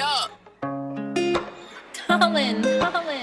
up. Colin, Colin.